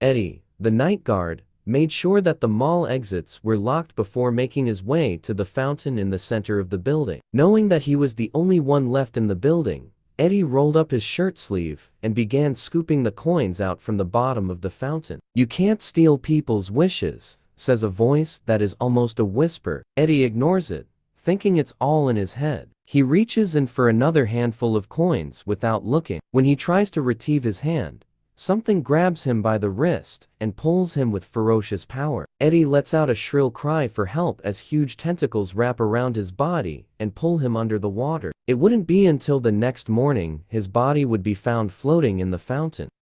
Eddie, the night guard, made sure that the mall exits were locked before making his way to the fountain in the center of the building. Knowing that he was the only one left in the building, Eddie rolled up his shirt sleeve and began scooping the coins out from the bottom of the fountain. You can't steal people's wishes, says a voice that is almost a whisper. Eddie ignores it, thinking it's all in his head. He reaches in for another handful of coins without looking. When he tries to retrieve his hand, Something grabs him by the wrist and pulls him with ferocious power. Eddie lets out a shrill cry for help as huge tentacles wrap around his body and pull him under the water. It wouldn't be until the next morning his body would be found floating in the fountain.